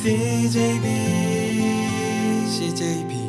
CJB，CJB。